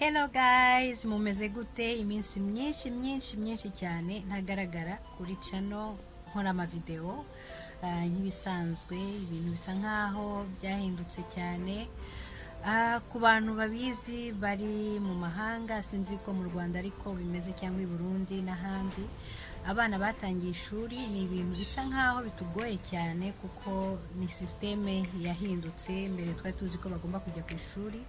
Hello guys, mumeze gute? Iminsi myinshi myinshi myinshi cyane. Ntagaragara kuri channel nkora amavideo ah, nk'ibisanzwe ibintu bisa nkaho byahindutse cyane. Ah, ku bantu babizi bari mu mahanga sinzi ko mu Rwanda ariko bimeze cyangwa i Burundi n'ahandi abana batangiye ishuri ni ibintu bisa nkaho bitugoye cyane kuko ni sisiteme yahindutse mbere twari tuzi ko bagomba kujya ku ishuri.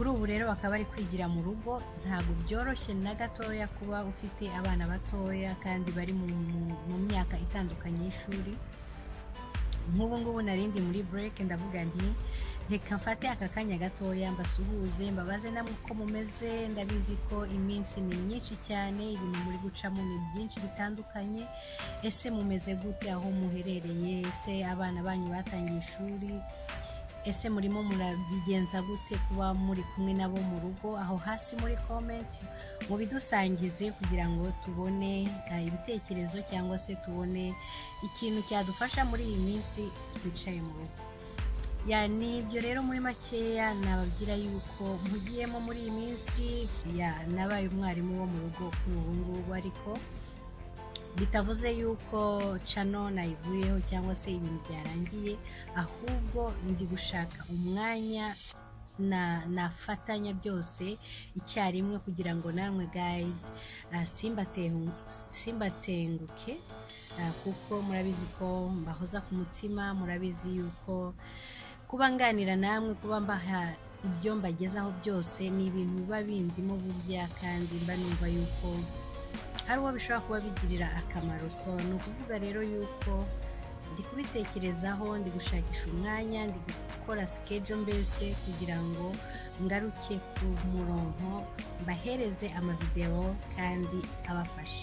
Kuri ubu rero bakaba bari kwigira mu rugo ntabwo byoroshye na gatoya kuba ufite abana batoya kandi bari mu, myaka itandukanye y'ishuri. Nk'ubu ngubu narindi muri break ndavuga nti reka mfate aka kanya gatoya mbasuhuze mbabaze namwe uko mumeze ndabizi ko iminsi ni myinshi cyane ibintu muri gucamo ni byinshi bitandukanye. Ese mumeze gute aho muherereye? Ese abana banyu batangiye ishuri? Ese murimo murabigenza gute kuba muri kumwe nabo mu rugo aho hasi muri comment mubidusangize kugira ngo tubone eh, ibitekerezo cyangwa se tubone ikintu cyadufasha muri iyi minsi twicaye mu rugo. Ya ni ibyo rero muri makeya nababwira yuko mpugiyemo muri iyi minsi. Ya nabaye umwarimu wo mu rugo kuri ubu ngubu ariko bitavuze yuko cano nayivuyeho cyangwa se ibintu byarangiye ahubwo ndi gushaka umwanya na nafatanya byose icyarimwe kugira ngo namwe guys simbatengu- simbatenguke uh, kuko murabizi ko mbahoza ku mutima murabizi yuko kuba nganira namwe kuba mbaha ibyo mbagezaho byose ni ibintu biba bindimo burya kandi mba numva yuko hari uwo bishobora kuba bigirira akamaro. So ni ukuvuga rero yuko ndi kubitekerezaho ndi gushakisha umwanya ndi gukora sikejo mbese kugira ngo ngaruke ku murongo mbahereze amavidewo kandi abafasha